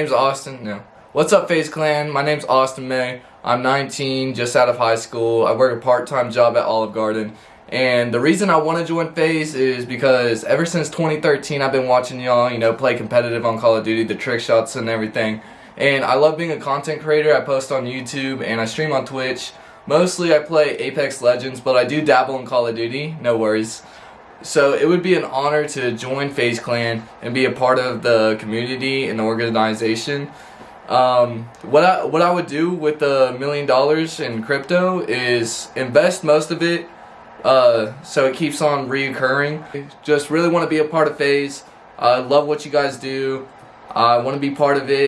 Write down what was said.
name's Austin. No. What's up, FaZe Clan? My name's Austin May. I'm 19, just out of high school. I work a part-time job at Olive Garden. And the reason I want to join FaZe is because ever since 2013, I've been watching y'all, you know, play competitive on Call of Duty, the trick shots and everything. And I love being a content creator. I post on YouTube and I stream on Twitch. Mostly I play Apex Legends, but I do dabble in Call of Duty. No worries. So it would be an honor to join FaZe Clan and be a part of the community and the organization. Um, what I what I would do with the million dollars in crypto is invest most of it, uh, so it keeps on reoccurring. Just really want to be a part of FaZe. I love what you guys do. I want to be part of it.